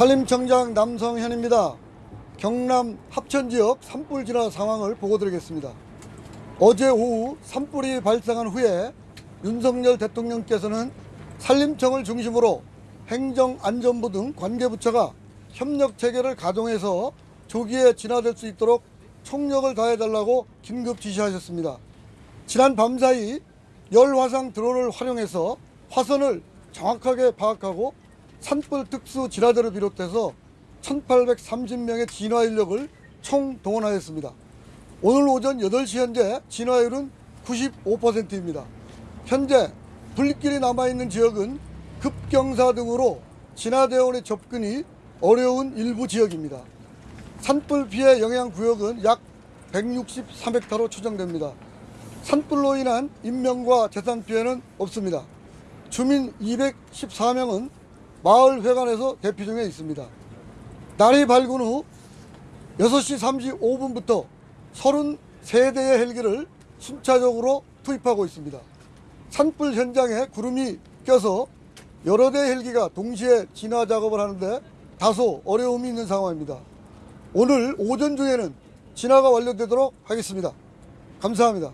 산림청장 남성현입니다. 경남 합천지역 산불 진화 상황을 보고드리겠습니다. 어제 오후 산불이 발생한 후에 윤석열 대통령께서는 산림청을 중심으로 행정안전부 등 관계부처가 협력 체계를 가동해서 조기에 진화될 수 있도록 총력을 다해달라고 긴급 지시하셨습니다. 지난 밤사이 열화상 드론을 활용해서 화선을 정확하게 파악하고 산불 특수 진화대를 비롯해서 1830명의 진화 인력을 총 동원하였습니다. 오늘 오전 8시 현재 진화율은 95%입니다. 현재 불길이 남아있는 지역은 급경사 등으로 진화대원의 접근이 어려운 일부 지역입니다. 산불 피해 영향 구역은 약 163헥타로 추정됩니다. 산불로 인한 인명과 재산 피해는 없습니다. 주민 214명은 마을 회관에서 대피 중에 있습니다. 날이 밝은 후 6시 35분부터 33대의 헬기를 순차적으로 투입하고 있습니다. 산불 현장에 구름이 껴서 여러 대 헬기가 동시에 진화 작업을 하는데 다소 어려움이 있는 상황입니다. 오늘 오전 중에는 진화가 완료되도록 하겠습니다. 감사합니다.